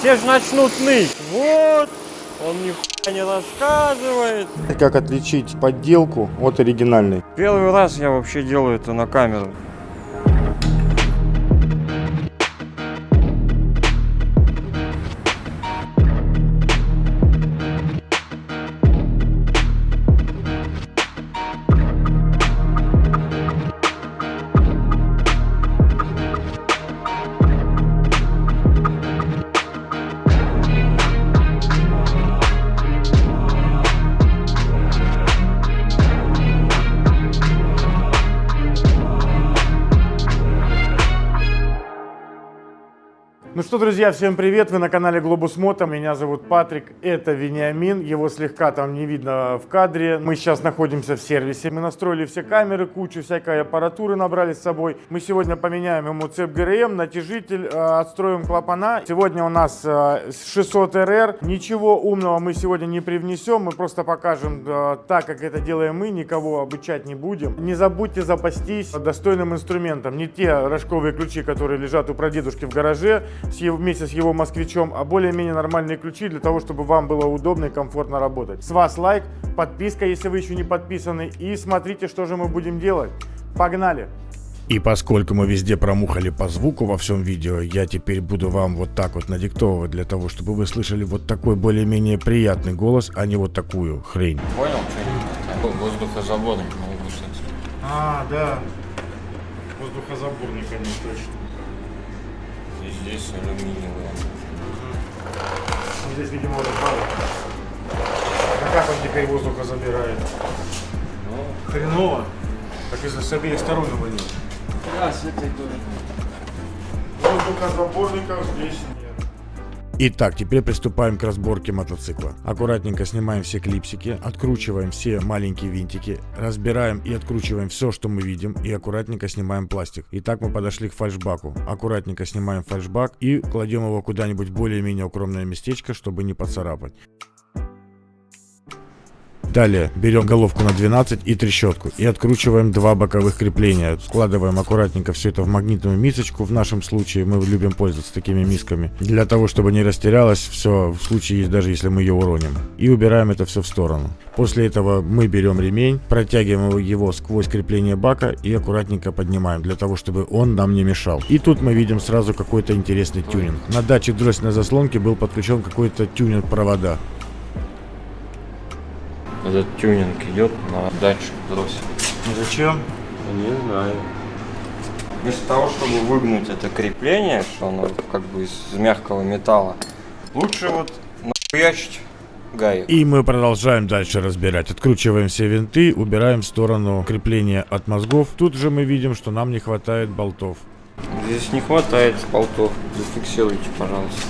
все же начнут ныть. Вот, он нихуя не рассказывает. Как отличить подделку от оригинальной? Первый раз я вообще делаю это на камеру. Друзья, всем привет! Вы на канале Глобус Мото. Меня зовут Патрик, это Вениамин. Его слегка там не видно в кадре. Мы сейчас находимся в сервисе. Мы настроили все камеры, кучу всякой аппаратуры набрали с собой. Мы сегодня поменяем ему цепь ГРМ, натяжитель, э, отстроим клапана. Сегодня у нас э, 600 РР. Ничего умного мы сегодня не привнесем. Мы просто покажем э, так, как это делаем мы. Никого обучать не будем. Не забудьте запастись достойным инструментом. Не те рожковые ключи, которые лежат у прадедушки в гараже, с его- вместе с его москвичом, а более-менее нормальные ключи для того, чтобы вам было удобно и комфортно работать. С вас лайк, подписка, если вы еще не подписаны, и смотрите, что же мы будем делать. Погнали! И поскольку мы везде промухали по звуку во всем видео, я теперь буду вам вот так вот надиктовывать для того, чтобы вы слышали вот такой более-менее приятный голос, а не вот такую хрень. Понял, что Воздухозаборник могу выслать. А, да. Воздухозаборник, они точно. Здесь алюминиевые. Здесь, видимо, вот падает. А как он теперь воздуха забирает? Ну, Хреново. Так если с обеих сторон его нет. да, с этой тоже. Воздухозаборников здесь нет. Итак, теперь приступаем к разборке мотоцикла. Аккуратненько снимаем все клипсики, откручиваем все маленькие винтики, разбираем и откручиваем все, что мы видим, и аккуратненько снимаем пластик. Итак, мы подошли к фальшбаку. Аккуратненько снимаем фальшбак и кладем его куда-нибудь более-менее укромное местечко, чтобы не поцарапать. Далее берем головку на 12 и трещотку и откручиваем два боковых крепления. Складываем аккуратненько все это в магнитную мисочку. В нашем случае мы любим пользоваться такими мисками. Для того, чтобы не растерялось все в случае, даже если мы ее уроним. И убираем это все в сторону. После этого мы берем ремень, протягиваем его сквозь крепление бака и аккуратненько поднимаем, для того, чтобы он нам не мешал. И тут мы видим сразу какой-то интересный тюнинг. На датчик дроссельной заслонки был подключен какой-то тюнинг провода. Этот тюнинг идет на датчик дросселя. Зачем? Не знаю. Вместо того, чтобы выгнуть это крепление, что оно как бы из мягкого металла, лучше вот нахуячить гаек. И мы продолжаем дальше разбирать. Откручиваем все винты, убираем в сторону крепления от мозгов. Тут же мы видим, что нам не хватает болтов. Здесь не хватает болтов. Зафиксируйте, пожалуйста.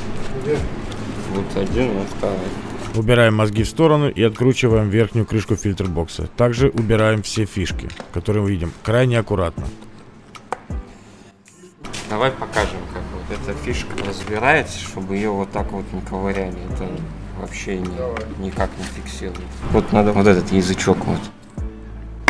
Где? Вот один, вот второй. Убираем мозги в сторону и откручиваем верхнюю крышку фильтрбокса. Также убираем все фишки, которые мы видим, крайне аккуратно. Давай покажем, как вот эта фишка разбирается, чтобы ее вот так вот не ковыряли. Это вообще ни- никак не фиксирует. Вот надо вот этот язычок вот.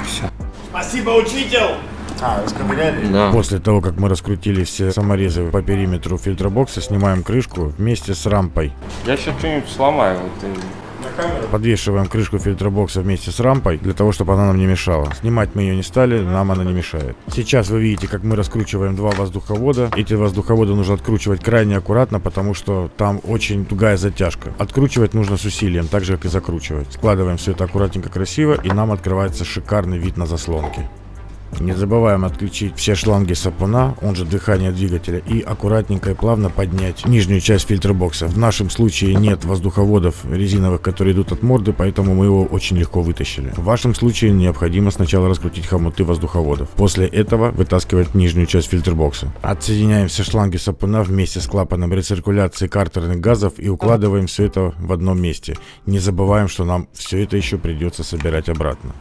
Все. Спасибо, учитель! А, расковыряли? Да. После того, как мы раскрутили все саморезы по периметру фильтробокса, снимаем крышку вместе с рампой. Я сейчас что-нибудь сломаю. Вот, и- На? Подвешиваем крышку фильтробокса вместе с рампой, для того, чтобы она нам не мешала. Снимать мы ее не стали, нам она не мешает. Сейчас вы видите, как мы раскручиваем два воздуховода. Эти воздуховоды нужно откручивать крайне аккуратно, потому что там очень тугая затяжка. Откручивать нужно с усилием, так же, как и закручивать. Складываем все это аккуратненько, красиво, и нам открывается шикарный вид на заслонки. Не забываем отключить все шланги сапуна, он же дыхание двигателя, и аккуратненько и плавно поднять нижнюю часть фильтробокса. В нашем случае нет воздуховодов резиновых, которые идут от морды, поэтому мы его очень легко вытащили. В вашем случае необходимо сначала раскрутить хомуты воздуховодов. После этого вытаскивать нижнюю часть фильтробокса. Отсоединяем все шланги сапуна вместе с клапаном рециркуляции картерных газов и укладываем все это в одном месте. Не забываем, что нам все это еще придется собирать обратно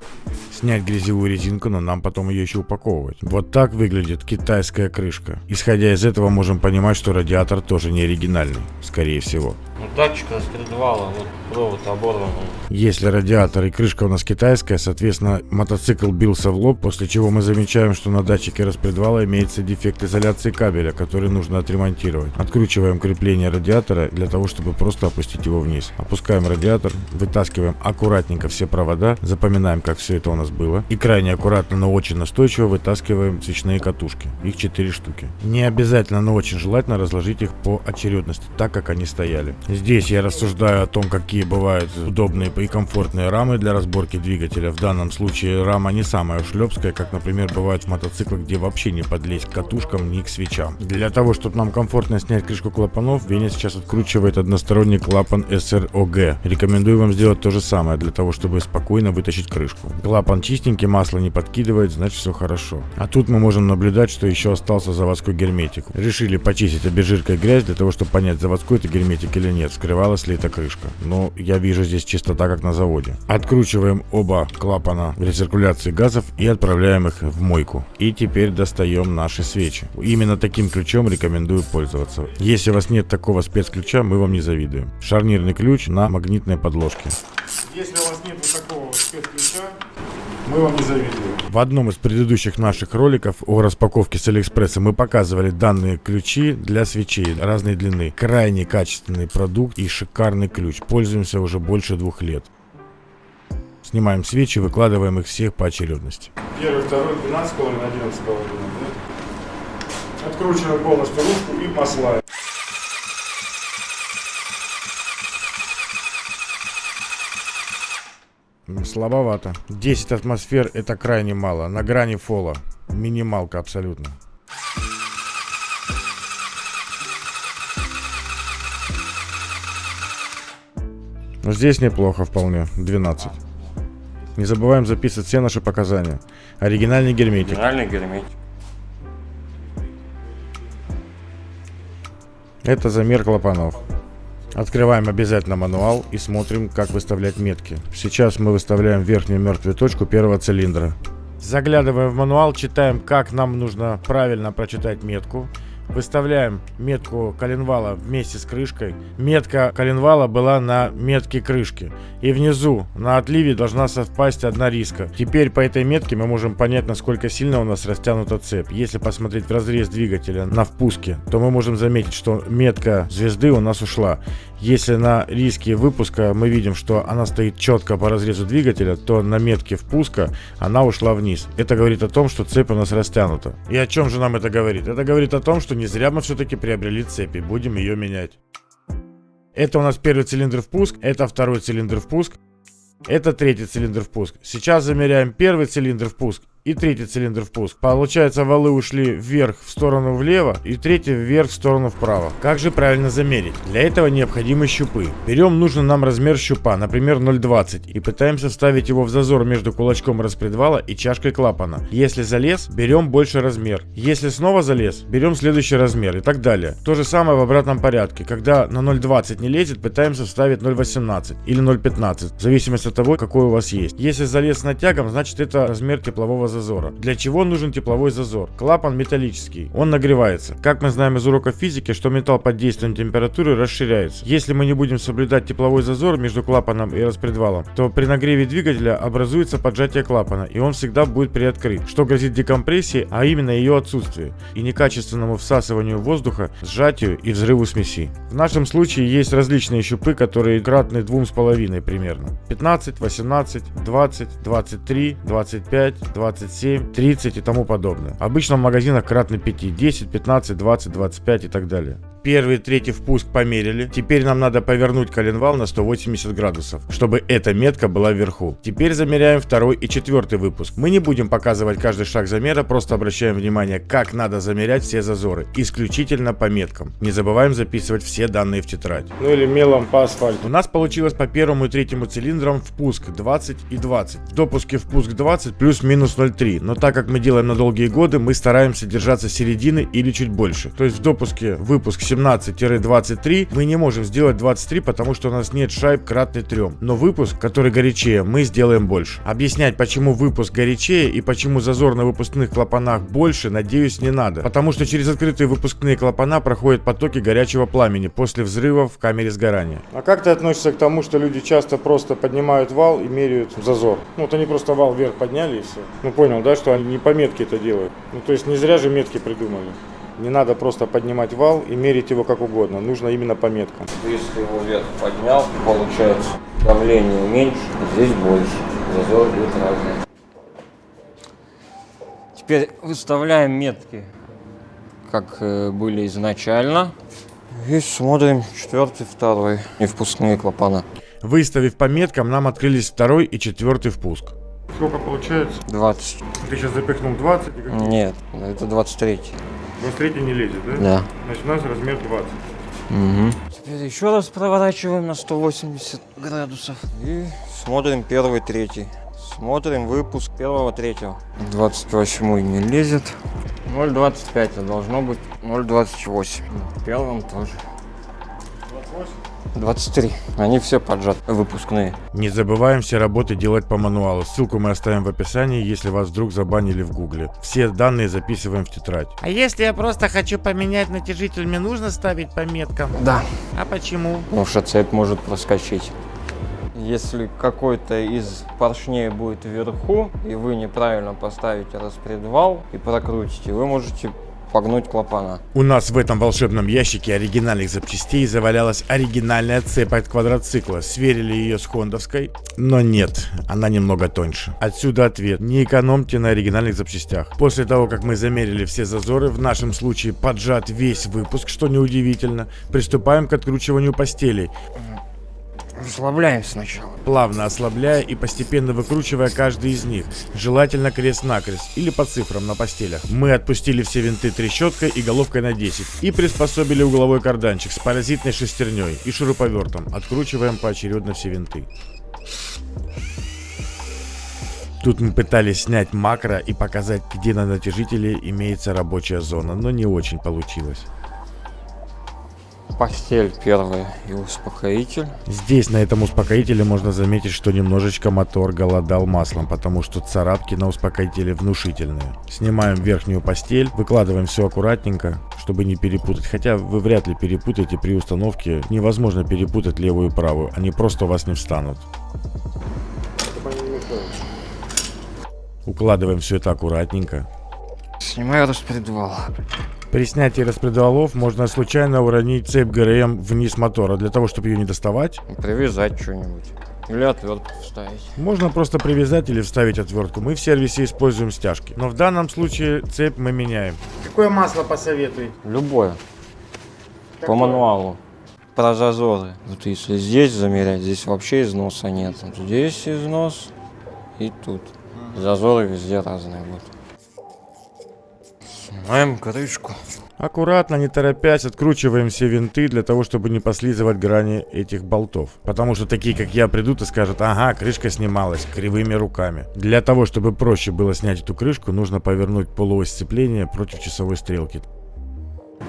снять грязевую резинку, но нам потом ее еще упаковывать. Вот так выглядит китайская крышка. Исходя из этого можем понимать, что радиатор тоже не оригинальный, скорее всего. Ну, датчик распредвала, вот провод оборван. Если радиатор и крышка у нас китайская, соответственно, мотоцикл бился в лоб, после чего мы замечаем, что на датчике распредвала имеется дефект изоляции кабеля, который нужно отремонтировать. Откручиваем крепление радиатора для того, чтобы просто опустить его вниз. Опускаем радиатор, вытаскиваем аккуратненько все провода, запоминаем, как все это у нас было. И крайне аккуратно, но очень настойчиво вытаскиваем свечные катушки. Их 4 штуки. Не обязательно, но очень желательно разложить их по очередности, так как они стояли. Здесь я рассуждаю о том, какие бывают удобные и комфортные рамы для разборки двигателя. В данном случае рама не самая шлепская, как, например, бывает в мотоциклах, где вообще не подлезть к катушкам ни к свечам. Для того, чтобы нам комфортно снять крышку клапанов, Веня сейчас откручивает односторонний клапан SROG. Рекомендую вам сделать то же самое, для того, чтобы спокойно вытащить крышку. Клапан чистенький, масло не подкидывает, значит все хорошо. А тут мы можем наблюдать, что еще остался заводской герметик. Решили почистить обезжиркой грязь, для того, чтобы понять, заводской это герметик или нет нет, вскрывалась ли эта крышка. Но я вижу здесь чистота, как на заводе. Откручиваем оба клапана рециркуляции газов и отправляем их в мойку. И теперь достаем наши свечи. Именно таким ключом рекомендую пользоваться. Если у вас нет такого спецключа, мы вам не завидуем. Шарнирный ключ на магнитной подложке. Если у вас нет вот такого спецключа, мы вам не завидуем. В одном из предыдущих наших роликов о распаковке с Алиэкспресса мы показывали данные ключи для свечей разной длины. Крайне качественный продукт и шикарный ключ. Пользуемся уже больше двух лет. Снимаем свечи, выкладываем их всех по очередности. Первый, второй, 12,5, 11,5. Да? Откручиваем полностью ручку и масла. Слабовато. 10 атмосфер это крайне мало. На грани фола. Минималка абсолютно. Но здесь неплохо вполне. 12. Не забываем записывать все наши показания. Оригинальный герметик. Оригинальный герметик. Это замер клапанов. Открываем обязательно мануал и смотрим, как выставлять метки. Сейчас мы выставляем верхнюю мертвую точку первого цилиндра. Заглядываем в мануал, читаем, как нам нужно правильно прочитать метку. Выставляем метку коленвала вместе с крышкой. Метка коленвала была на метке крышки. И внизу на отливе должна совпасть одна риска. Теперь по этой метке мы можем понять, насколько сильно у нас растянута цепь. Если посмотреть в разрез двигателя на впуске, то мы можем заметить, что метка звезды у нас ушла. Если на риске выпуска мы видим, что она стоит четко по разрезу двигателя, то на метке впуска она ушла вниз. Это говорит о том, что цепь у нас растянута. И о чем же нам это говорит? Это говорит о том, что не зря мы все-таки приобрели цепи. Будем ее менять. Это у нас первый цилиндр впуск, это второй цилиндр впуск, это третий цилиндр впуск. Сейчас замеряем первый цилиндр впуск и третий цилиндр впуск. Получается, валы ушли вверх в сторону влево и третий вверх в сторону вправо. Как же правильно замерить? Для этого необходимы щупы. Берем нужный нам размер щупа, например 0,20 и пытаемся вставить его в зазор между кулачком распредвала и чашкой клапана. Если залез, берем больше размер. Если снова залез, берем следующий размер и так далее. То же самое в обратном порядке. Когда на 0,20 не лезет, пытаемся вставить 0,18 или 0,15, в зависимости от того, какой у вас есть. Если залез натягом, значит это размер теплового зазора. Для чего нужен тепловой зазор? Клапан металлический, он нагревается. Как мы знаем из урока физики, что металл под действием температуры расширяется. Если мы не будем соблюдать тепловой зазор между клапаном и распредвалом, то при нагреве двигателя образуется поджатие клапана, и он всегда будет приоткрыт, что грозит декомпрессией, а именно ее отсутствию, и некачественному всасыванию воздуха, сжатию и взрыву смеси. В нашем случае есть различные щупы, которые кратны двум с половиной примерно. 15, 18, 20, 23, 25, 20 27, 30 и тому подобное. Обычно в магазинах кратно 5, 10, 15, 20, 25 и так далее. Первый и третий впуск померили. Теперь нам надо повернуть коленвал на 180 градусов, чтобы эта метка была вверху. Теперь замеряем второй и четвертый выпуск. Мы не будем показывать каждый шаг замера, просто обращаем внимание, как надо замерять все зазоры. Исключительно по меткам. Не забываем записывать все данные в тетрадь. Ну или мелом по асфальту. У нас получилось по первому и третьему цилиндрам впуск 20 и 20. В допуске впуск 20 плюс-минус 0,2 0,3. Но так как мы делаем на долгие годы, мы стараемся держаться середины или чуть больше. То есть в допуске выпуск 17-23 мы не можем сделать 23, потому что у нас нет шайб кратный 3. Но выпуск, который горячее, мы сделаем больше. Объяснять, почему выпуск горячее и почему зазор на выпускных клапанах больше, надеюсь, не надо. Потому что через открытые выпускные клапана проходят потоки горячего пламени после взрыва в камере сгорания. А как ты относишься к тому, что люди часто просто поднимают вал и меряют зазор? Ну вот они просто вал вверх подняли и все. Ну понял, да, что они не по метке это делают. Ну то есть не зря же метки придумали. Не надо просто поднимать вал и мерить его как угодно. Нужно именно по меткам. Если его вверх поднял, получается давление меньше, здесь больше. Зазор будет разный. Теперь выставляем метки, как э, были изначально. И смотрим четвертый, второй. И впускные клапана. Выставив по меткам, нам открылись второй и четвертый впуск. Сколько получается? 20. Ты сейчас запихнул 20 и как Нет, это 23. 23 не лезет, да? Да. Значит у нас размер 20. Угу. Теперь еще раз проворачиваем на 180 градусов. И смотрим первый, третий. Смотрим выпуск первого, третьего. 28 не лезет. 0,25, а должно быть 0,28. В первом тоже. 23. Они все поджаты, выпускные. Не забываем все работы делать по мануалу. Ссылку мы оставим в описании, если вас вдруг забанили в гугле. Все данные записываем в тетрадь. А если я просто хочу поменять натяжитель, мне нужно ставить по меткам? Да. А почему? Потому что цепь может проскочить. Если какой-то из поршней будет вверху, и вы неправильно поставите распредвал и прокрутите, вы можете погнуть клапана. У нас в этом волшебном ящике оригинальных запчастей завалялась оригинальная цепь от квадроцикла. Сверили ее с хондовской, но нет, она немного тоньше. Отсюда ответ. Не экономьте на оригинальных запчастях. После того, как мы замерили все зазоры, в нашем случае поджат весь выпуск, что неудивительно, приступаем к откручиванию постелей. Расслабляем сначала. плавно ослабляя и постепенно выкручивая каждый из них, желательно крест-накрест или по цифрам на постелях. Мы отпустили все винты трещоткой и головкой на 10 и приспособили угловой карданчик с паразитной шестерней и шуруповертом. Откручиваем поочередно все винты. Тут мы пытались снять макро и показать, где на натяжителе имеется рабочая зона, но не очень получилось. Постель первая и успокоитель. Здесь, на этом успокоителе, можно заметить, что немножечко мотор голодал маслом, потому что царапки на успокоителе внушительные. Снимаем верхнюю постель, выкладываем все аккуратненько, чтобы не перепутать. Хотя вы вряд ли перепутаете при установке. Невозможно перепутать левую и правую, они просто у вас не встанут. Укладываем все это аккуратненько. Снимаю распредвал. При снятии распредвалов можно случайно уронить цепь ГРМ вниз мотора. Для того, чтобы ее не доставать, Привязать что-нибудь. Или отвертку вставить. можно просто привязать или вставить отвертку. Мы в сервисе используем стяжки. Но в данном случае цепь мы меняем. Какое масло посоветуете? Любое. По мануалу. Про зазоры. Вот если здесь замерять, здесь вообще износа нет. Здесь износ и тут. Зазоры везде разные будут. Снимаем крышку. Аккуратно, не торопясь, откручиваем все винты для того, чтобы не послизывать грани этих болтов. Потому что такие, как я, придут и скажут, ага, крышка снималась кривыми руками. Для того, чтобы проще было снять эту крышку, нужно повернуть полуось сцепления против часовой стрелки.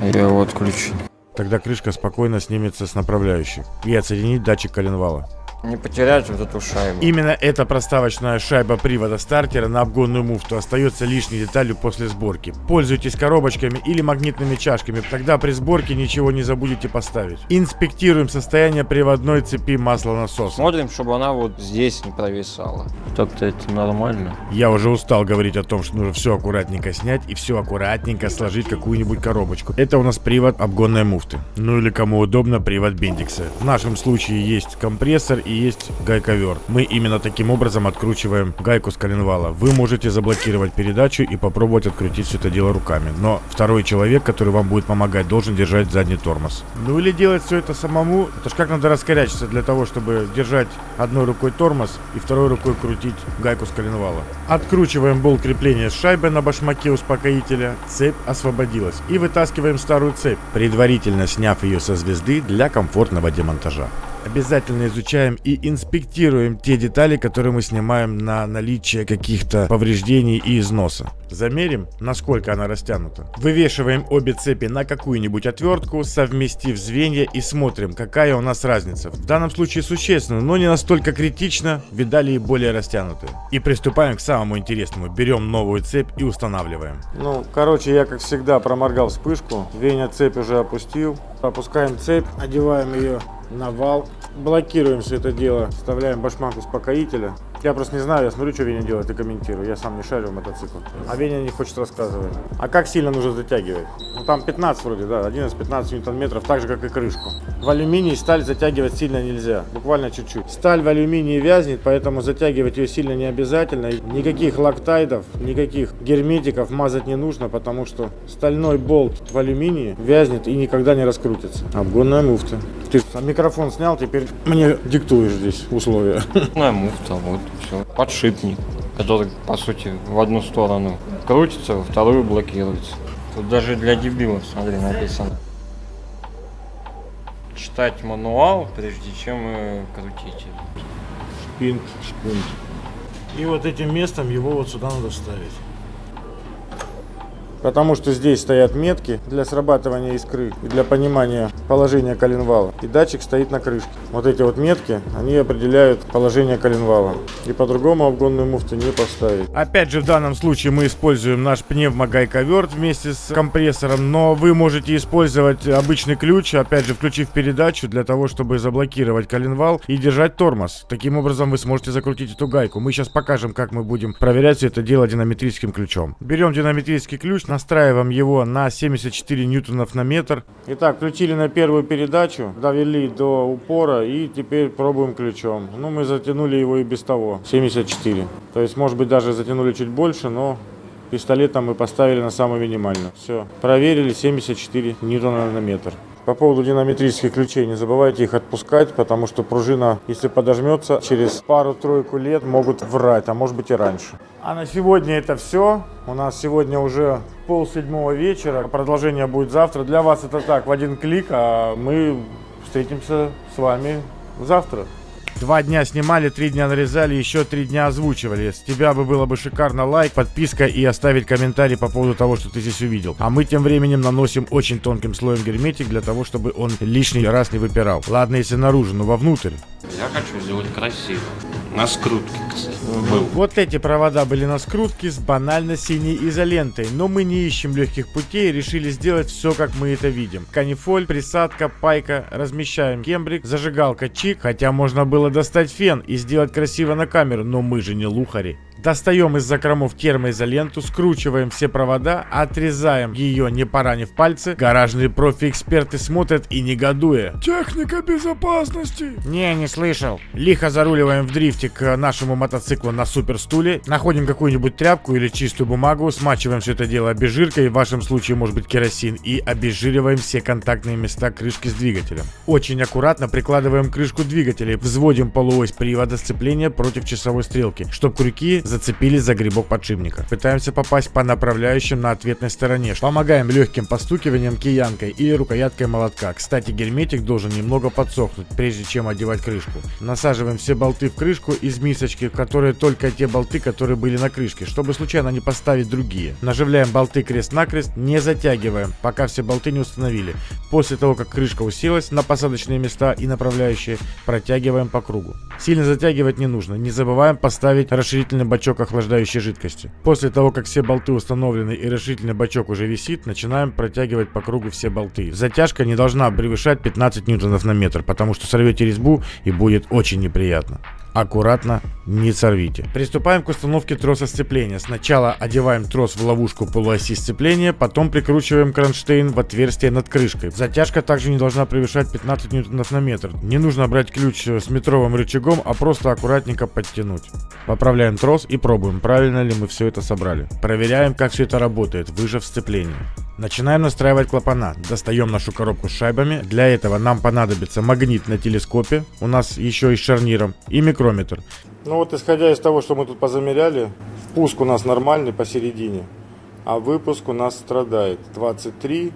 Я его отключил. Тогда крышка спокойно снимется с направляющих. И отсоединить датчик коленвала. Не потерять вот эту шайбу. Именно эта проставочная шайба привода стартера на обгонную муфту остается лишней деталью после сборки. Пользуйтесь коробочками или магнитными чашками, тогда при сборке ничего не забудете поставить. Инспектируем состояние приводной цепи маслонасоса. Смотрим, чтобы она вот здесь не провисала. Так-то это нормально. Я уже устал говорить о том, что нужно все аккуратненько снять и все аккуратненько сложить в какую-нибудь коробочку. Это у нас привод обгонной муфты. Ну или кому удобно, привод бендикса. В нашем случае есть компрессор и есть гайковер. Мы именно таким образом откручиваем гайку с коленвала. Вы можете заблокировать передачу и попробовать открутить все это дело руками. Но второй человек, который вам будет помогать, должен держать задний тормоз. Ну или делать все это самому. Это ж как надо раскорячиться для того, чтобы держать одной рукой тормоз и второй рукой крутить гайку с коленвала. Откручиваем болт крепления шайбы на башмаке успокоителя. Цепь освободилась. И вытаскиваем старую цепь, предварительно сняв ее со звезды для комфортного демонтажа. Обязательно изучаем и инспектируем те детали, которые мы снимаем на наличие каких-то повреждений и износа. Замерим, насколько она растянута. Вывешиваем обе цепи на какую-нибудь отвертку, совместив звенья и смотрим, какая у нас разница. В данном случае существенно, но не настолько критично, видали и более растянутые. И приступаем к самому интересному. Берем новую цепь и устанавливаем. Ну, короче, я, как всегда, проморгал вспышку. Веня цепь уже опустил. Опускаем цепь, одеваем ее на вал. Блокируем все это дело. Вставляем башмак успокоителя. Я просто не знаю, я смотрю, что Веня делает и комментирую. Я сам не шарю в мотоцикл. А Веня не хочет рассказывать. А как сильно нужно затягивать? Ну там 15 вроде, да, 11-15 ньютон-метров, так же, как и крышку. В алюминии сталь затягивать сильно нельзя, буквально чуть-чуть. Сталь в алюминии вязнет, поэтому затягивать ее сильно не обязательно. Никаких лактайдов, никаких герметиков мазать не нужно, потому что стальной болт в алюминии вязнет и никогда не раскрутится. Обгонная муфта. Ты микрофон снял, теперь мне диктуешь здесь условия. Ну, муфта, вот, все. Подшипник, который, по сути, в одну сторону крутится, во вторую блокируется. Тут даже для дебилов, смотри, написано. Читать мануал, прежде чем э, крутить. Шпинт, шпинт. И вот этим местом его вот сюда надо вставить. Потому что здесь стоят метки для срабатывания искры и для понимания положения коленвала. И датчик стоит на крышке. Вот эти вот метки, они определяют положение коленвала. И по-другому обгонную муфту не поставить. Опять же, в данном случае мы используем наш пневмогайковерт вместе с компрессором, но вы можете использовать обычный ключ, опять же, включив передачу, для того, чтобы заблокировать коленвал и держать тормоз. Таким образом, вы сможете закрутить эту гайку. Мы сейчас покажем, как мы будем проверять все это дело динамитрическим ключом. Берем динамитрический ключ, настраиваем его на 74 ньютонов на метр. Итак, включили на первую передачу, довели до упора и теперь пробуем ключом. Ну, мы затянули его и без того, 74. То есть, может быть, даже затянули чуть больше, но пистолетом мы поставили на самую минимальную. Все, проверили 74 ньютона на метр. По поводу динамитрических ключей, не забывайте их отпускать, потому что пружина, если подожмется, через пару-тройку лет могут врать, а может быть и раньше. А на сегодня это все. У нас сегодня уже пол седьмого вечера. Продолжение будет завтра. Для вас это так, в один клик, а мы встретимся с вами завтра. Два дня снимали, три дня нарезали, еще три дня озвучивали. С тебя бы было бы шикарно лайк, подписка и оставить комментарий по поводу того, что ты здесь увидел. А мы тем временем наносим очень тонким слоем герметик для того, чтобы он лишний раз не выпирал. Ладно, если наружу, но вовнутрь. Я хочу сделать красиво. На скрутке, кстати, был. Вот эти провода были на скрутке с банально синей изолентой, но мы не ищем легких путей и решили сделать все, как мы это видим. Канифоль, присадка, пайка, размещаем кембрик, зажигалка чик, хотя можно было достать фен и сделать красиво на камеру, но мы же не лухари. Достаем из закромов термоизоленту, скручиваем все провода, отрезаем ее, не поранив пальцы. Гаражные профи-эксперты смотрят и негодуя. Техника безопасности! Не, не слышал. Лихо заруливаем в дрифте к нашему мотоциклу на суперстуле, находим какую-нибудь тряпку или чистую бумагу, смачиваем все это дело обезжиркой, в вашем случае может быть керосин, и обезжириваем все контактные места крышки с двигателем. Очень аккуратно прикладываем крышку двигателя, взводим полуось привода сцепления против часовой стрелки, чтобы крюки зацепились за грибок подшипника. Пытаемся попасть по направляющим на ответной стороне. Помогаем легким постукиванием киянкой или рукояткой молотка. Кстати, герметик должен немного подсохнуть, прежде чем одевать крышку. Насаживаем все болты в крышку из мисочки, в которые только те болты, которые были на крышке, чтобы случайно не поставить другие. Наживляем болты крест-накрест, не затягиваем, пока все болты не установили. После того, как крышка уселась на посадочные места и направляющие, протягиваем по кругу. Сильно затягивать не нужно. Не забываем поставить расширительный бачок охлаждающей жидкости. После того, как все болты установлены и расширительный бачок уже висит, начинаем протягивать по кругу все болты. Затяжка не должна превышать 15 ньютонов на метр, потому что сорвете резьбу и будет очень неприятно. Аккуратно, не сорвите. Приступаем к установке троса сцепления. Сначала одеваем трос в ловушку полуоси сцепления, потом прикручиваем кронштейн в отверстие над крышкой. Затяжка также не должна превышать 15 ньютонов на метр. Не нужно брать ключ с метровым рычагом, а просто аккуратненько подтянуть. Поправляем трос и пробуем, правильно ли мы все это собрали. Проверяем, как все это работает, выжав сцепление. Начинаем настраивать клапана. Достаем нашу коробку с шайбами. Для этого нам понадобится магнит на телескопе. У нас еще и с шарниром. И микрометр. Ну вот, исходя из того, что мы тут позамеряли, впуск у нас нормальный посередине, а выпуск у нас страдает. 23,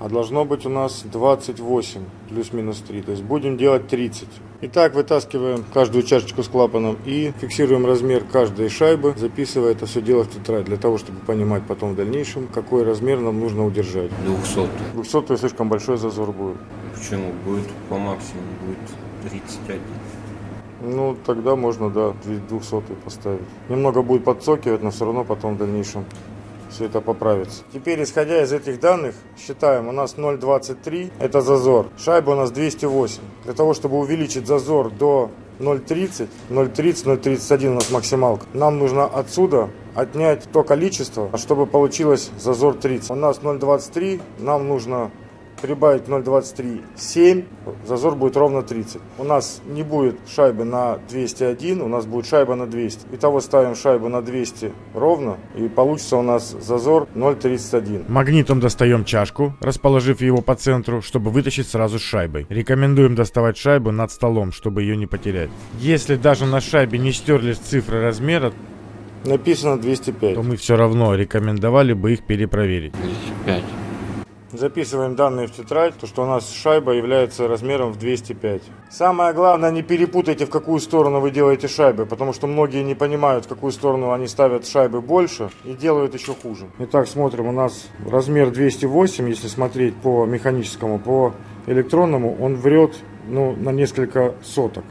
а должно быть у нас 28 плюс-минус 3. То есть будем делать 30. Итак, вытаскиваем каждую чашечку с клапаном и фиксируем размер каждой шайбы, записывая это все дело в тетрадь, для того, чтобы понимать потом в дальнейшем, какой размер нам нужно удержать. 200. 200 слишком большой зазор будет. Почему? Будет по максимуму, будет 31. Ну, тогда можно, да, 200 поставить. Немного будет подсокивать, но все равно потом в дальнейшем все это поправится. Теперь, исходя из этих данных, считаем, у нас 0,23, это зазор. Шайба у нас 208. Для того, чтобы увеличить зазор до 0,30, 0,30, 0,31 у нас максималка, нам нужно отсюда отнять то количество, чтобы получилось зазор 30. У нас 0,23, нам нужно прибавить 0,23, 7, зазор будет ровно 30. У нас не будет шайбы на 201, у нас будет шайба на 200. Итого ставим шайбу на 200 ровно, и получится у нас зазор 0,31. Магнитом достаем чашку, расположив его по центру, чтобы вытащить сразу с шайбой. Рекомендуем доставать шайбу над столом, чтобы ее не потерять. Если даже на шайбе не стерлись цифры размера, Написано 205. то мы все равно рекомендовали бы их перепроверить. 205. Записываем данные в тетрадь, то что у нас шайба является размером в 205. Самое главное, не перепутайте, в какую сторону вы делаете шайбы, потому что многие не понимают, в какую сторону они ставят шайбы больше и делают еще хуже. Итак, смотрим, у нас размер 208, если смотреть по механическому, по электронному, он врет ну, на несколько соток.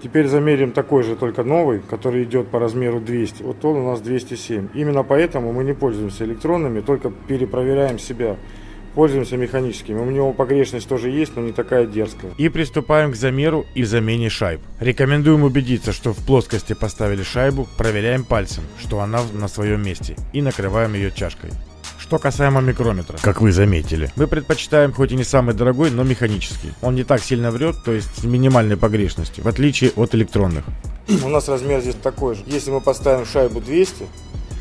Теперь замерим такой же, только новый, который идет по размеру 200. Вот он у нас 207. Именно поэтому мы не пользуемся электронными, только перепроверяем себя. Пользуемся механическими. У него погрешность тоже есть, но не такая дерзкая. И приступаем к замеру и замене шайб. Рекомендуем убедиться, что в плоскости поставили шайбу, проверяем пальцем, что она на своем месте, и накрываем ее чашкой. Что касаемо микрометра, как вы заметили, мы предпочитаем хоть и не самый дорогой, но механический. Он не так сильно врет, то есть с минимальной погрешностью, в отличие от электронных. У нас размер здесь такой же. Если мы поставим шайбу 200,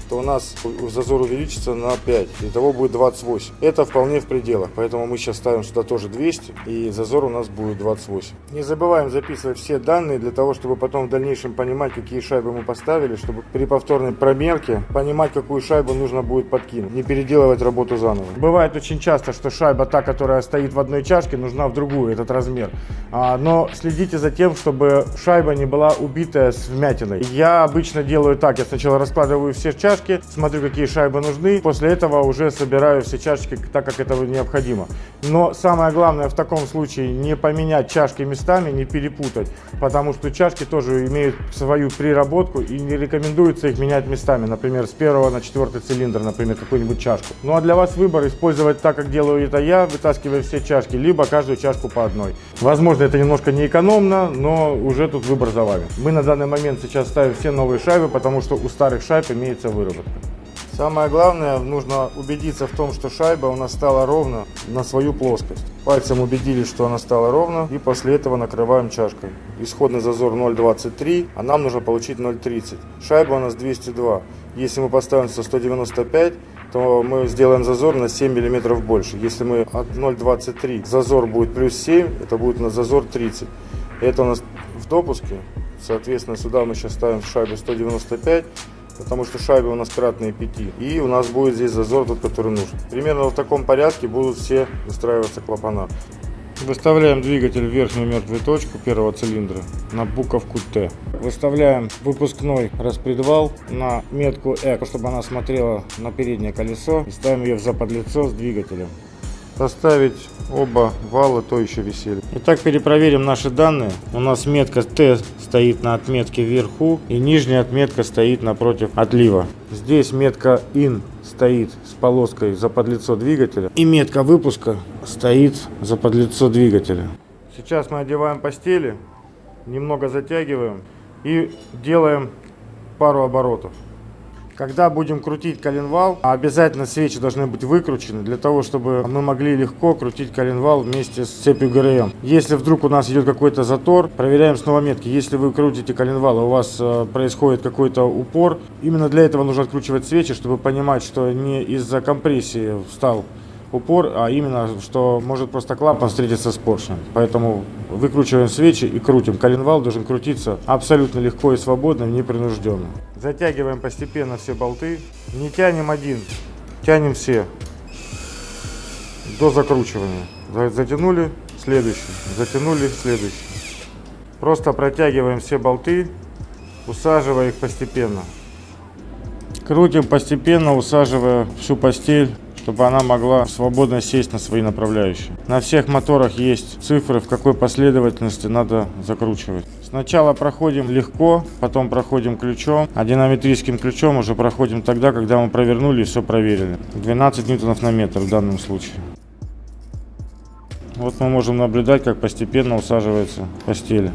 то у нас зазор увеличится на 5. Итого будет 28. Это вполне в пределах. Поэтому мы сейчас ставим сюда тоже 200. И зазор у нас будет 28. Не забываем записывать все данные для того, чтобы потом в дальнейшем понимать, какие шайбы мы поставили. Чтобы при повторной промерке понимать, какую шайбу нужно будет подкинуть. Не переделывать работу заново. Бывает очень часто, что шайба та, которая стоит в одной чашке, нужна в другую, этот размер. А, но следите за тем, чтобы шайба не была убитая с вмятиной. Я обычно делаю так. Я сначала раскладываю все чашки, смотрю, какие шайбы нужны. После этого уже собираю все чашки так, как это необходимо. Но самое главное в таком случае не поменять чашки местами, не перепутать. Потому что чашки тоже имеют свою приработку и не рекомендуется их менять местами. Например, с первого на четвертый цилиндр, например, какую-нибудь чашку. Ну а для вас выбор использовать так, как делаю это я, вытаскивая все чашки, либо каждую чашку по одной. Возможно, это немножко неэкономно, но уже тут выбор за вами. Мы на данный момент сейчас ставим все новые шайбы, потому что у старых шайб имеется выработка. Самое главное, нужно убедиться в том, что шайба у нас стала ровно на свою плоскость. Пальцем убедились, что она стала ровно, и после этого накрываем чашкой. Исходный зазор 0,23, а нам нужно получить 0,30. Шайба у нас 202. Если мы поставим 195, то мы сделаем зазор на 7 мм больше. Если мы от 0,23 зазор будет плюс 7, это будет на зазор 30. Это у нас в допуске. Соответственно, сюда мы сейчас ставим шайбу 195 потому что шайбы у нас кратные 5. И у нас будет здесь зазор тот, который нужен. Примерно в таком порядке будут все выстраиваться клапана. Выставляем двигатель в верхнюю мертвую точку первого цилиндра на буковку Т. Выставляем выпускной распредвал на метку Э, чтобы она смотрела на переднее колесо. И ставим ее в заподлицо с двигателем. Поставить оба вала, то еще висели. Итак, перепроверим наши данные. У нас метка Т стоит на отметке вверху и нижняя отметка стоит напротив отлива. Здесь метка IN стоит с полоской за подлицо двигателя и метка выпуска стоит за подлицо двигателя. Сейчас мы одеваем постели, немного затягиваем и делаем пару оборотов. Когда будем крутить коленвал, обязательно свечи должны быть выкручены, для того, чтобы мы могли легко крутить коленвал вместе с цепью ГРМ. Если вдруг у нас идет какой-то затор, проверяем снова метки. Если вы крутите коленвал, и у вас э, происходит какой-то упор, именно для этого нужно откручивать свечи, чтобы понимать, что не из-за компрессии встал упор, а именно, что может просто клапан встретиться с поршнем. Поэтому выкручиваем свечи и крутим. Коленвал должен крутиться абсолютно легко и свободно, непринужденно. Затягиваем постепенно все болты. Не тянем один, тянем все. до закручивания. За- Затянули, следующий, затянули, следующий. Просто протягиваем все болты, усаживая их постепенно. Крутим постепенно, усаживая всю постель, чтобы она могла свободно сесть на свои направляющие. На всех моторах есть цифры, в какой последовательности надо закручивать. Сначала проходим легко, потом проходим ключом, а динамитрическим ключом уже проходим тогда, когда мы провернули и все проверили. 12 ньютонов на метр в данном случае. Вот мы можем наблюдать, как постепенно усаживается постель.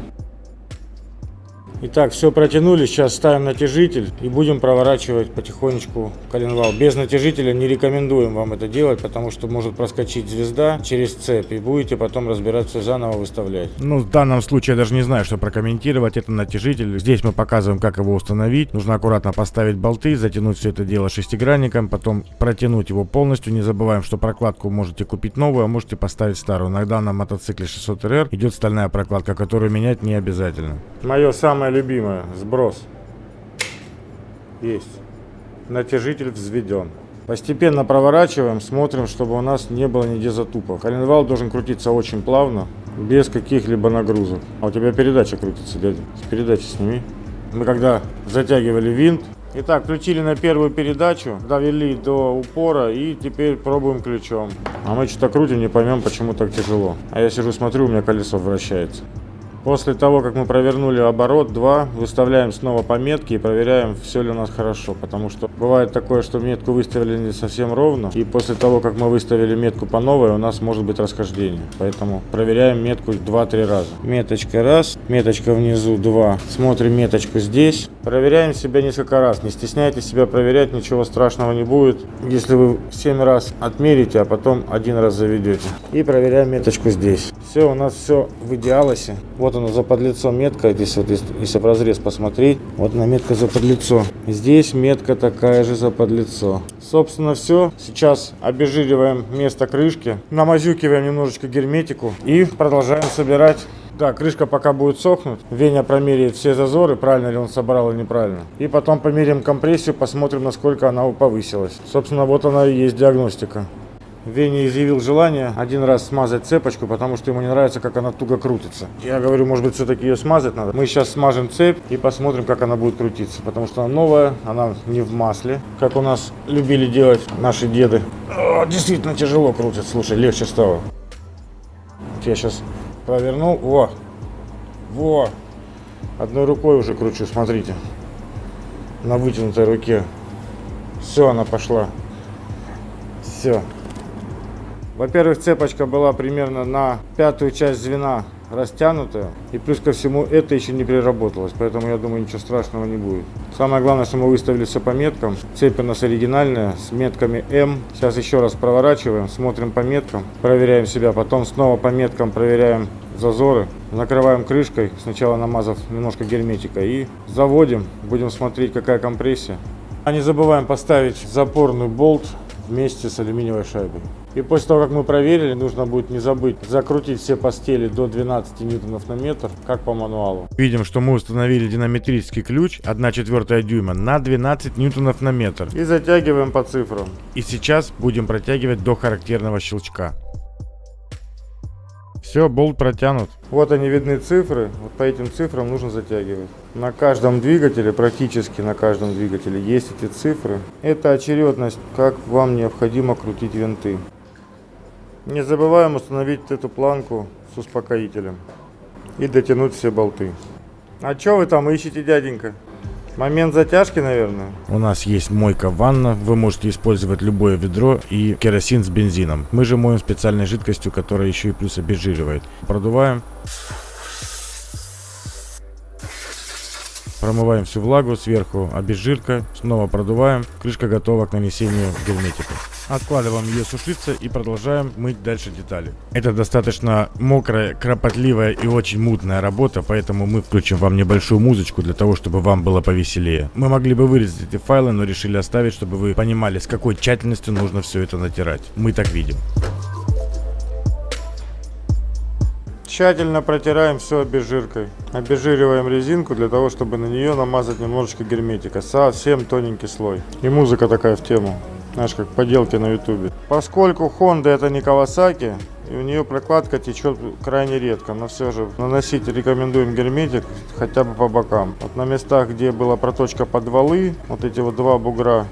Итак, все протянули, сейчас ставим натяжитель и будем проворачивать потихонечку коленвал. Без натяжителя не рекомендуем вам это делать, потому что может проскочить звезда через цепь и будете потом разбираться заново выставлять. Ну, в данном случае я даже не знаю, что прокомментировать. Это натяжитель. Здесь мы показываем, как его установить. Нужно аккуратно поставить болты, затянуть все это дело шестигранником, потом протянуть его полностью. Не забываем, что прокладку можете купить новую, а можете поставить старую. На данном мотоцикле 600 РР идет стальная прокладка, которую менять не обязательно. Мое самое любимое, сброс. Есть. Натяжитель взведен. Постепенно проворачиваем, смотрим, чтобы у нас не было нигде затупов. Коленвал должен крутиться очень плавно, без каких-либо нагрузок. А у тебя передача крутится, дядя. С передачи сними. Мы когда затягивали винт, Итак, включили на первую передачу, довели до упора и теперь пробуем ключом. А мы что-то крутим, не поймем, почему так тяжело. А я сижу, смотрю, у меня колесо вращается. После того, как мы провернули оборот 2, выставляем снова пометки и проверяем, все ли у нас хорошо. Потому что бывает такое, что метку выставили не совсем ровно. И после того, как мы выставили метку по новой, у нас может быть расхождение. Поэтому проверяем метку 2-3 раза. Меточка раз, меточка внизу 2. Смотрим меточку здесь. Проверяем себя несколько раз. Не стесняйтесь себя проверять, ничего страшного не будет. Если вы 7 раз отмерите, а потом один раз заведете. И проверяем меточку здесь. Все, у нас все в идеалосе. Вот она за подлицо метка, здесь вот если, если в разрез посмотреть, вот она метка за подлицо. Здесь метка такая же за подлицо. Собственно все. Сейчас обезжириваем место крышки, намазюкиваем немножечко герметику и продолжаем собирать да, крышка пока будет сохнуть. Веня промеряет все зазоры, правильно ли он собрал или неправильно. И потом померяем компрессию, посмотрим, насколько она повысилась. Собственно, вот она и есть диагностика. Веня изъявил желание один раз смазать цепочку, потому что ему не нравится, как она туго крутится. Я говорю, может быть, все-таки ее смазать надо. Мы сейчас смажем цепь и посмотрим, как она будет крутиться. Потому что она новая, она не в масле, как у нас любили делать наши деды. О, действительно тяжело крутится, слушай, легче стало. Я сейчас провернул. Во! Во! Одной рукой уже кручу, смотрите. На вытянутой руке. Все, она пошла. Все. Во-первых, цепочка была примерно на пятую часть звена растянутая. И плюс ко всему это еще не переработалось. Поэтому я думаю, ничего страшного не будет. Самое главное, что мы выставили все по меткам. Цепь у нас оригинальная с метками М. Сейчас еще раз проворачиваем, смотрим по меткам, проверяем себя. Потом снова по меткам проверяем зазоры. Накрываем крышкой, сначала намазав немножко герметика. И заводим. Будем смотреть, какая компрессия. А не забываем поставить запорный болт вместе с алюминиевой шайбой. И после того, как мы проверили, нужно будет не забыть закрутить все постели до 12 ньютонов на метр, как по мануалу. Видим, что мы установили динамитрический ключ 1 четвертая дюйма на 12 ньютонов на метр. И затягиваем по цифрам. И сейчас будем протягивать до характерного щелчка. Все, болт протянут. Вот они видны цифры. Вот по этим цифрам нужно затягивать. На каждом двигателе, практически на каждом двигателе есть эти цифры. Это очередность, как вам необходимо крутить винты. Не забываем установить эту планку с успокоителем. И дотянуть все болты. А что вы там ищете, дяденька? Момент затяжки, наверное. У нас есть мойка-ванна, вы можете использовать любое ведро и керосин с бензином. Мы же моем специальной жидкостью, которая еще и плюс обезжиривает. Продуваем. Промываем всю влагу сверху, обезжирка, снова продуваем. Крышка готова к нанесению герметика. Откладываем ее сушиться и продолжаем мыть дальше детали. Это достаточно мокрая, кропотливая и очень мутная работа, поэтому мы включим вам небольшую музычку для того, чтобы вам было повеселее. Мы могли бы вырезать эти файлы, но решили оставить, чтобы вы понимали, с какой тщательностью нужно все это натирать. Мы так видим. Тщательно протираем все обезжиркой. Обезжириваем резинку для того, чтобы на нее намазать немножечко герметика. Совсем тоненький слой. И музыка такая в тему. Знаешь, как поделки на ютубе. Поскольку Honda это не Kawasaki, и у нее прокладка течет крайне редко, но все же наносить рекомендуем герметик хотя бы по бокам. Вот на местах, где была проточка под валы, вот эти вот два бугра,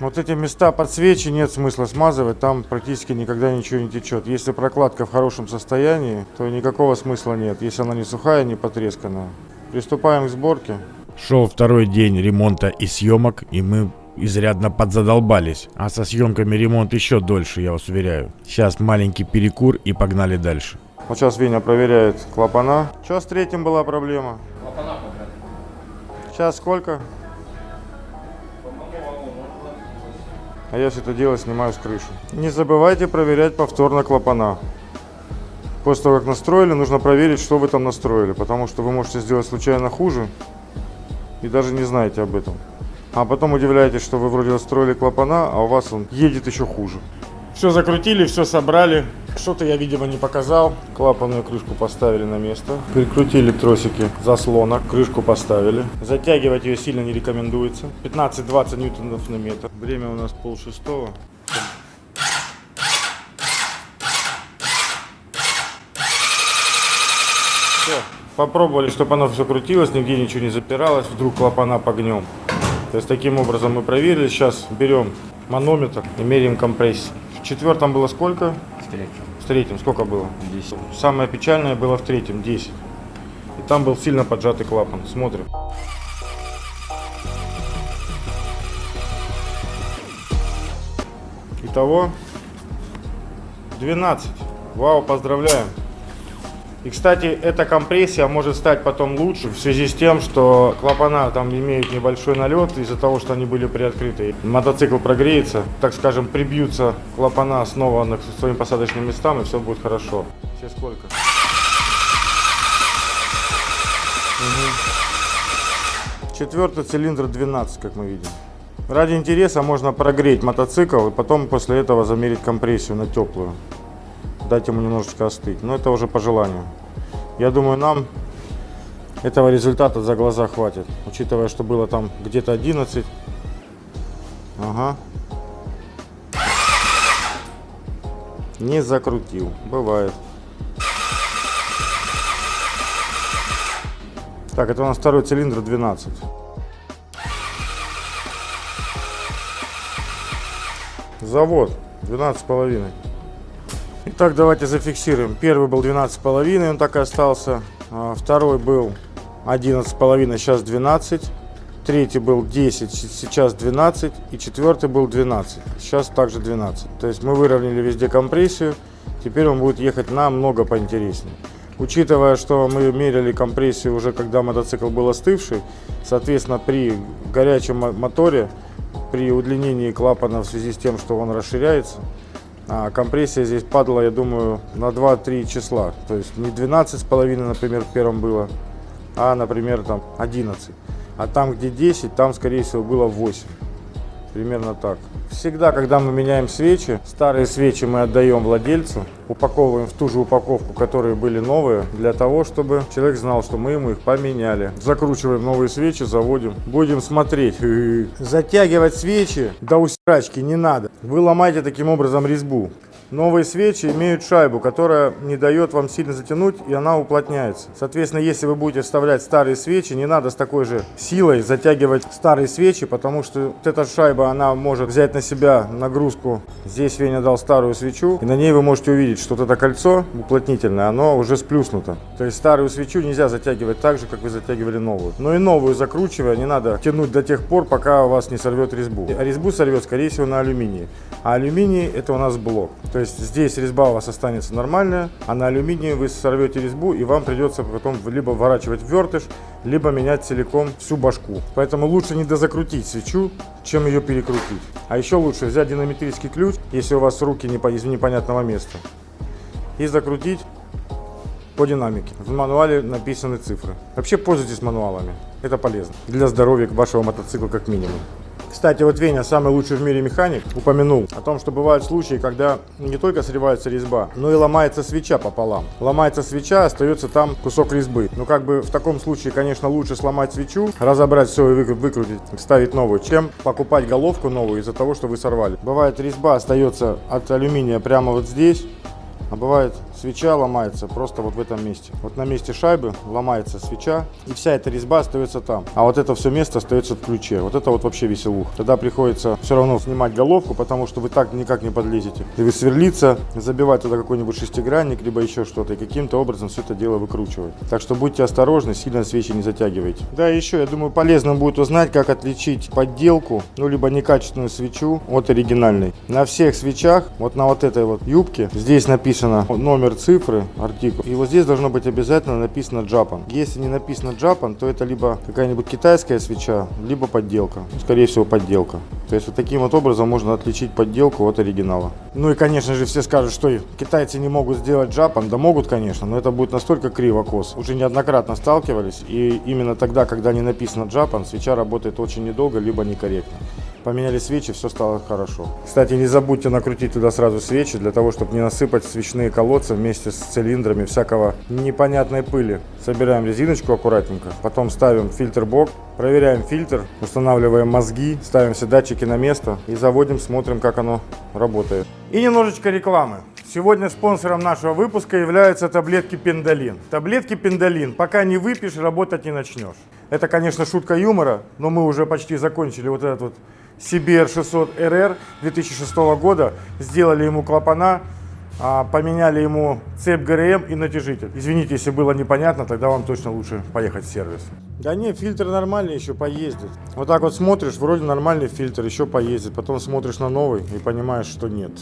вот эти места под свечи нет смысла смазывать, там практически никогда ничего не течет. Если прокладка в хорошем состоянии, то никакого смысла нет, если она не сухая, не потресканная. Приступаем к сборке. Шел второй день ремонта и съемок, и мы изрядно подзадолбались. А со съемками ремонт еще дольше, я вас уверяю. Сейчас маленький перекур и погнали дальше. Вот сейчас Веня проверяет клапана. Что с третьим была проблема? Сейчас сколько? А я все это дело снимаю с крыши. Не забывайте проверять повторно клапана. После того, как настроили, нужно проверить, что вы там настроили. Потому что вы можете сделать случайно хуже и даже не знаете об этом. А потом удивляетесь, что вы вроде настроили клапана, а у вас он едет еще хуже. Все закрутили, все собрали. Что-то я, видимо, не показал. Клапанную крышку поставили на место. Прикрутили тросики заслона, крышку поставили. Затягивать ее сильно не рекомендуется. 15-20 ньютонов на метр. Время у нас пол шестого. Все. Попробовали, чтобы оно все крутилось, нигде ничего не запиралось. Вдруг клапана погнем. То есть таким образом мы проверили. Сейчас берем манометр и меряем компрессию. В четвертом было сколько? В третьем. Сколько было? 10. Самое печальное было в третьем, 10. И там был сильно поджатый клапан. Смотрим. Итого 12. Вау, поздравляем. И, кстати, эта компрессия может стать потом лучше в связи с тем, что клапана там имеют небольшой налет из-за того, что они были приоткрыты. Мотоцикл прогреется, так скажем, прибьются клапана снова к своим посадочным местам и все будет хорошо. Сейчас сколько? Мгм. Четвертый цилиндр 12, как мы видим. Ради интереса можно прогреть мотоцикл и потом после этого замерить компрессию на теплую дать ему немножечко остыть. Но это уже по желанию. Я думаю, нам этого результата за глаза хватит. Учитывая, что было там где-то 11. Ага. Не закрутил. Бывает. Так, это у нас второй цилиндр 12. Завод 12 с половиной. Итак, давайте зафиксируем. Первый был 12,5, он так и остался. А, Второй был 11,5, сейчас 12. Третий был 10, с- сейчас 12. И четвертый был 12, сейчас также 12. То есть мы выровняли везде компрессию. Теперь он будет ехать намного поинтереснее. Учитывая, что мы мерили компрессию уже когда мотоцикл был остывший, соответственно, при горячем мо- моторе, при удлинении клапана в связи с тем, что он расширяется, а компрессия здесь падала, я думаю, на 2-3 числа. То есть не 12,5, например, в первом было, а, например, там 11. А там, где 10, там, скорее всего, было 8. Примерно так. Всегда, когда мы меняем свечи, старые свечи мы отдаем владельцу, упаковываем в ту же упаковку, которые были новые, для того, чтобы человек знал, что мы ему их поменяли. Закручиваем новые свечи, заводим. Будем смотреть. Затягивать свечи до усрачки не надо. Вы ломаете таким образом резьбу. Новые свечи имеют шайбу, которая не дает вам сильно затянуть, и она уплотняется. Соответственно, если вы будете вставлять старые свечи, не надо с такой же силой затягивать старые свечи, потому что вот эта шайба, она может взять на себя нагрузку. Здесь Веня дал старую свечу, и на ней вы можете увидеть, что вот это кольцо уплотнительное, оно уже сплюснуто. То есть старую свечу нельзя затягивать так же, как вы затягивали новую. Но и новую закручивая, не надо тянуть до тех пор, пока у вас не сорвет резьбу. А резьбу сорвет, скорее всего, на алюминии. А алюминий это у нас блок. То есть здесь резьба у вас останется нормальная, а на алюминии вы сорвете резьбу и вам придется потом либо вворачивать вертыш, либо менять целиком всю башку. Поэтому лучше не дозакрутить свечу, чем ее перекрутить. А еще лучше взять динамитрический ключ, если у вас руки не по- из непонятного места, и закрутить по динамике. В мануале написаны цифры. Вообще пользуйтесь мануалами. Это полезно. Для здоровья вашего мотоцикла как минимум. Кстати, вот Веня, самый лучший в мире механик, упомянул о том, что бывают случаи, когда не только срывается резьба, но и ломается свеча пополам. Ломается свеча, остается там кусок резьбы. Ну, как бы в таком случае, конечно, лучше сломать свечу, разобрать все и выкру- выкрутить, ставить новую, чем покупать головку новую из-за того, что вы сорвали. Бывает, резьба остается от алюминия прямо вот здесь, а бывает свеча ломается просто вот в этом месте. Вот на месте шайбы ломается свеча, и вся эта резьба остается там. А вот это все место остается в ключе. Вот это вот вообще веселух. Тогда приходится все равно снимать головку, потому что вы так никак не подлезете. И вы сверлиться, забивать туда какой-нибудь шестигранник, либо еще что-то, и каким-то образом все это дело выкручивать. Так что будьте осторожны, сильно свечи не затягивайте. Да, еще, я думаю, полезно будет узнать, как отличить подделку, ну, либо некачественную свечу от оригинальной. На всех свечах, вот на вот этой вот юбке, здесь написано номер цифры, артикул. И вот здесь должно быть обязательно написано Japan. Если не написано Japan, то это либо какая-нибудь китайская свеча, либо подделка. Ну, Скорее всего, подделка. То есть вот таким вот образом можно отличить подделку от оригинала. Ну и, конечно же, все скажут, что китайцы не могут сделать Japan. Да могут, конечно, но это будет настолько криво кос. Уже неоднократно сталкивались. И именно тогда, когда не написано Japan, свеча работает очень недолго, либо некорректно. Поменяли свечи, все стало хорошо. Кстати, не забудьте накрутить туда сразу свечи, для того, чтобы не насыпать свечные колодцы вместе с цилиндрами всякого непонятной пыли. Собираем резиночку аккуратненько, потом ставим фильтр-бок, проверяем фильтр, устанавливаем мозги, ставим все датчики на место и заводим, смотрим, как оно работает. И немножечко рекламы. Сегодня спонсором нашего выпуска являются таблетки Пендалин. Таблетки Пендалин. Пока не выпьешь, работать не начнешь. Это, конечно, шутка юмора, но мы уже почти закончили вот этот вот CBR 600 RR 2006 года. Сделали ему клапана, а, поменяли ему цепь ГРМ и натяжитель. Извините, если было непонятно, тогда вам точно лучше поехать в сервис. Да не, фильтр нормальный еще поездит. Вот так вот смотришь, вроде нормальный фильтр, еще поездит. Потом смотришь на новый и понимаешь, что нет.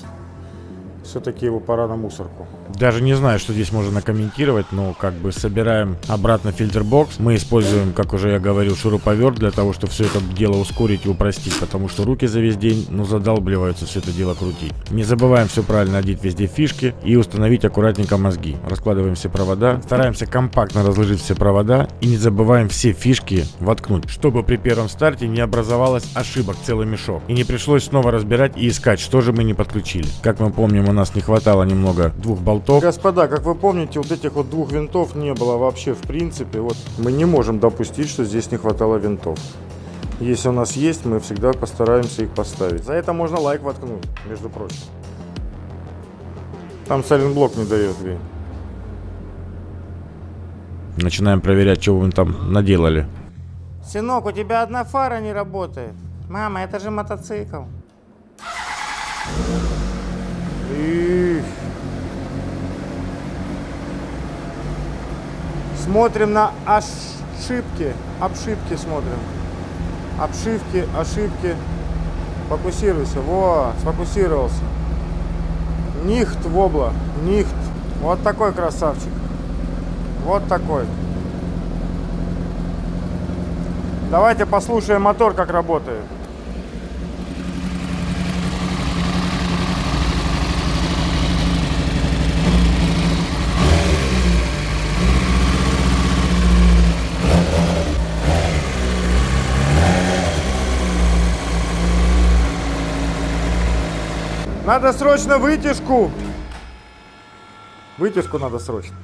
Все-таки его пора на мусорку. Даже не знаю, что здесь можно комментировать, но как бы собираем обратно фильтр-бокс. Мы используем, как уже я говорил, шуруповерт для того, чтобы все это дело ускорить и упростить, потому что руки за весь день, ну, задалбливаются все это дело крутить. Не забываем все правильно одеть везде фишки и установить аккуратненько мозги. Раскладываем все провода, стараемся компактно разложить все провода и не забываем все фишки воткнуть, чтобы при первом старте не образовалось ошибок целый мешок и не пришлось снова разбирать и искать, что же мы не подключили. Как мы помним, у нас не хватало немного двух болтов. Господа, как вы помните, вот этих вот двух винтов не было вообще в принципе. Вот мы не можем допустить, что здесь не хватало винтов. Если у нас есть, мы всегда постараемся их поставить. За это можно лайк воткнуть, между прочим. Там сайлентблок не дает, Вень. Начинаем проверять, что вы там наделали. Сынок, у тебя одна фара не работает. Мама, это же мотоцикл. Их. Смотрим на ошибки. Обшивки смотрим. Обшивки, ошибки. Фокусируйся. Во, сфокусировался. Нихт вобла. Нихт. Вот такой красавчик. Вот такой. Давайте послушаем мотор, как работает. Надо срочно вытяжку. Вытяжку надо срочно.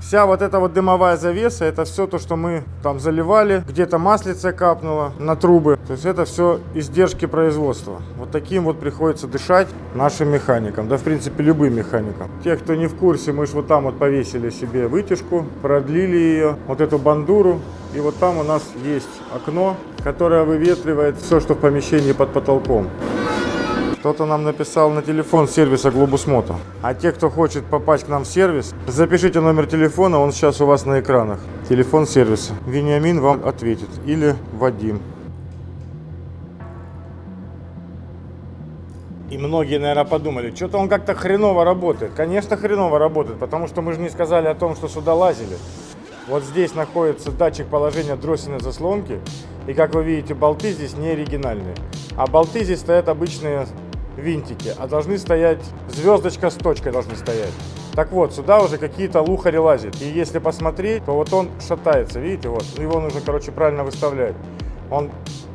Вся вот эта вот дымовая завеса, это все то, что мы там заливали. Где-то маслице капнуло на трубы. То есть это все издержки производства. Вот таким вот приходится дышать нашим механикам. Да, в принципе, любым механикам. Те, кто не в курсе, мы же вот там вот повесили себе вытяжку, продлили ее, вот эту бандуру. И вот там у нас есть окно, которое выветривает все, что в помещении под потолком. Кто-то нам написал на телефон сервиса Globus Moto. А те, кто хочет попасть к нам в сервис, запишите номер телефона, он сейчас у вас на экранах. Телефон сервиса. Вениамин вам ответит. Или Вадим. И многие, наверное, подумали, что-то он как-то хреново работает. Конечно, хреново работает, потому что мы же не сказали о том, что сюда лазили. Вот здесь находится датчик положения дроссельной заслонки. И как вы видите, болты здесь не оригинальные. А болты здесь стоят обычные винтики, а должны стоять, звездочка с точкой должны стоять. Так вот, сюда уже какие-то лухари лазят. И если посмотреть, то вот он шатается, видите, вот. Его нужно, короче, правильно выставлять. Он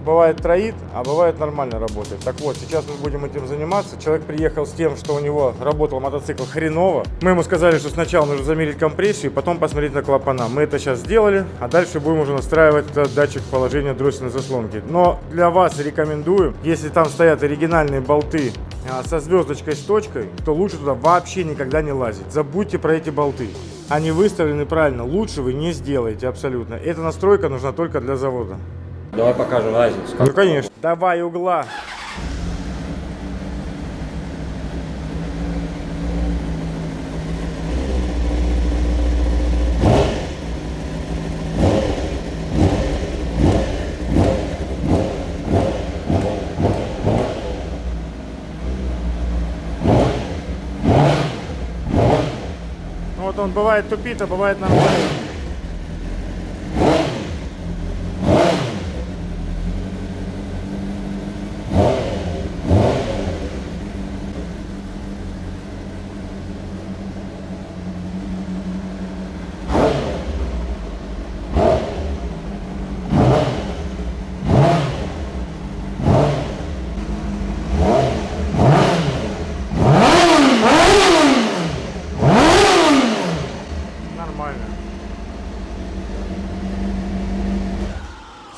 бывает троит, а бывает нормально работает. Так вот, сейчас мы будем этим заниматься. Человек приехал с тем, что у него работал мотоцикл хреново. Мы ему сказали, что сначала нужно замерить компрессию, потом посмотреть на клапана. Мы это сейчас сделали, а дальше будем уже настраивать датчик положения дроссельной заслонки. Но для вас рекомендую, если там стоят оригинальные болты а, со звездочкой с точкой, то лучше туда вообще никогда не лазить. Забудьте про эти болты. Они выставлены правильно, лучше вы не сделаете абсолютно. Эта настройка нужна только для завода. Давай покажем разницу. Ну, конечно. Давай угла. Ну, Вот он бывает тупит, а бывает нормально. Нормально.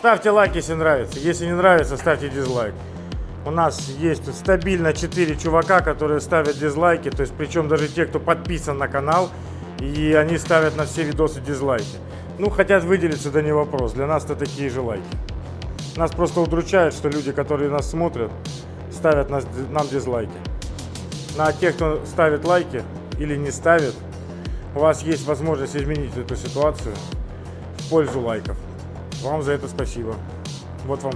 Ставьте лайк, если нравится. Если не нравится, ставьте дизлайк. У нас есть стабильно 4 чувака, которые ставят дизлайки. То есть, причем даже те, кто подписан на канал. И они ставят на все видосы дизлайки. Ну, хотят выделиться, да не вопрос. Для нас это такие же лайки. Нас просто удручает, что люди, которые нас смотрят, ставят нас- нам дизлайки. Ну, а те, кто ставит лайки или не ставит, у вас есть возможность изменить эту ситуацию в пользу лайков. Вам за это спасибо. Вот вам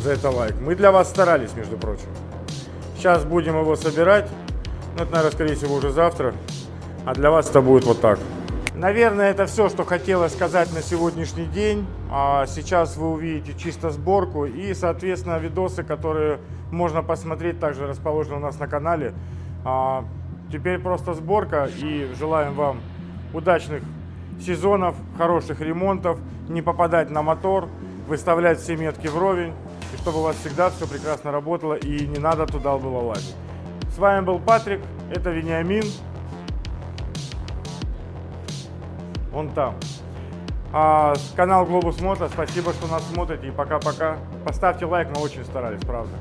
за это лайк. Мы для вас старались, между прочим. Сейчас будем его собирать. Ну, это, наверное, скорее всего, уже завтра. А для вас это будет вот так. Наверное, это все, что хотелось сказать на сегодняшний день. А сейчас вы увидите чисто сборку и, соответственно, видосы, которые можно посмотреть, также расположены у нас на канале. А, теперь просто сборка и желаем вам удачных сезонов, хороших ремонтов, не попадать на мотор, выставлять все метки вровень, и чтобы у вас всегда все прекрасно работало и не надо туда было лазить. С вами был Патрик, это Вениамин. Он там. А, канал Глобус Мото. Спасибо, что нас смотрите. И пока-пока. Поставьте лайк, мы очень старались, правда.